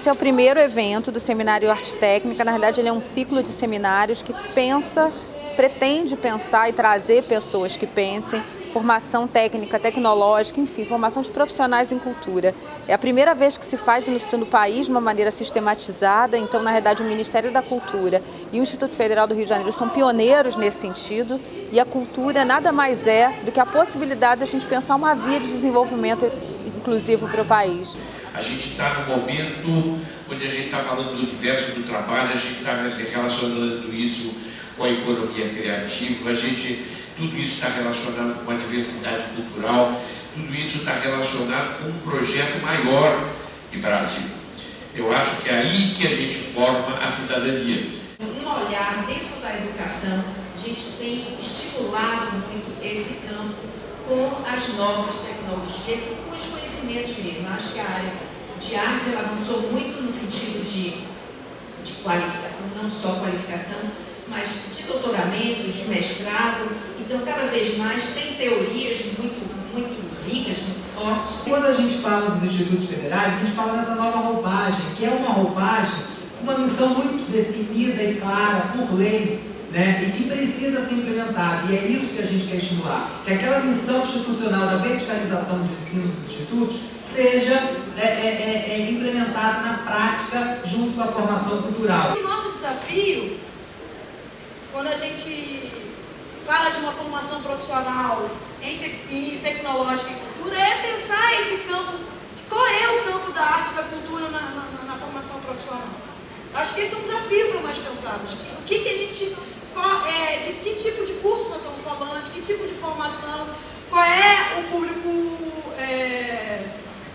Esse é o primeiro evento do Seminário Arte Técnica. Na verdade, ele é um ciclo de seminários que pensa, pretende pensar e trazer pessoas que pensem formação técnica, tecnológica, enfim, formação de profissionais em cultura. É a primeira vez que se faz isso no país de uma maneira sistematizada, então, na verdade, o Ministério da Cultura e o Instituto Federal do Rio de Janeiro são pioneiros nesse sentido, e a cultura nada mais é do que a possibilidade de a gente pensar uma via de desenvolvimento inclusivo para o país. A gente está no momento onde a gente está falando do universo do trabalho, a gente está relacionando isso com a economia criativa, a gente tudo isso está relacionado com a diversidade cultural, tudo isso está relacionado com um projeto maior de Brasil. Eu acho que é aí que a gente forma a cidadania. Um olhar dentro da educação, a gente tem estimulado muito esse campo com as novas tecnologias e com os conhecimentos mesmo. Eu acho que a área de arte ela avançou muito no sentido de, de qualificação, não só qualificação, mas de doutoramentos, de mestrado. Então, cada vez mais tem teorias muito, muito ricas, muito fortes. Quando a gente fala dos institutos federais, a gente fala dessa nova roupagem, que é uma roupagem, uma missão muito definida e clara por lei, né, e que precisa ser implementada. E é isso que a gente quer estimular. Que aquela missão institucional da verticalização do ensino dos institutos seja é, é, é, é implementada na prática junto com a formação cultural. O nosso desafio quando a gente fala de uma formação profissional em, te, tecnológica e cultura, é pensar esse campo, qual é o campo da arte e da cultura na, na, na formação profissional. Acho que esse é um desafio para nós pensarmos. O que, que a gente, qual, é, de que tipo de curso nós estamos falando, de que tipo de formação, qual é o público é,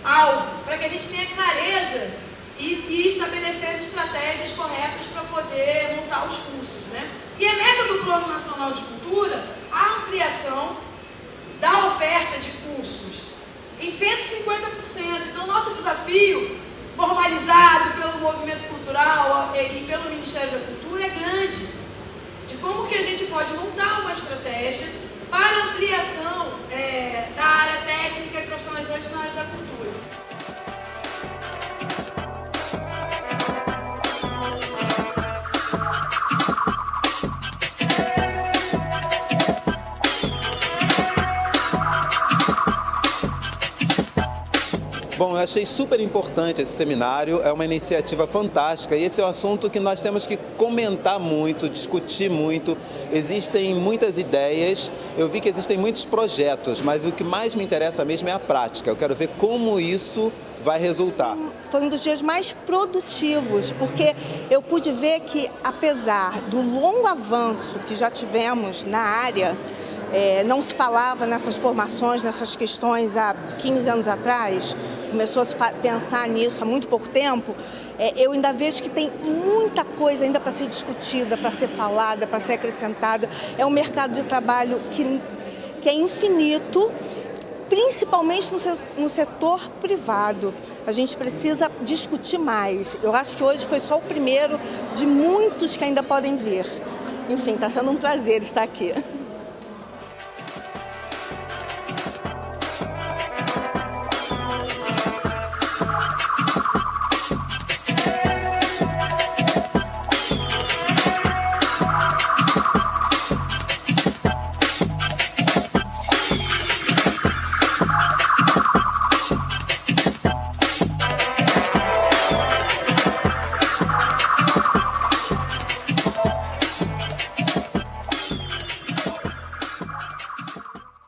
alvo, para que a gente tenha clareza e, e estabelecer as estratégias corretas para poder montar os cursos. Né? E é meta do Plano Nacional de Cultura a ampliação da oferta de cursos em 150%. Então, nosso desafio, Bom, eu achei super importante esse seminário, é uma iniciativa fantástica e esse é um assunto que nós temos que comentar muito, discutir muito. Existem muitas ideias, eu vi que existem muitos projetos, mas o que mais me interessa mesmo é a prática. Eu quero ver como isso vai resultar. Foi um dos dias mais produtivos, porque eu pude ver que, apesar do longo avanço que já tivemos na área, é, não se falava nessas formações, nessas questões há 15 anos atrás, começou a pensar nisso há muito pouco tempo, é, eu ainda vejo que tem muita coisa ainda para ser discutida, para ser falada, para ser acrescentada. É um mercado de trabalho que, que é infinito, principalmente no setor privado. A gente precisa discutir mais. Eu acho que hoje foi só o primeiro de muitos que ainda podem vir. Enfim, está sendo um prazer estar aqui.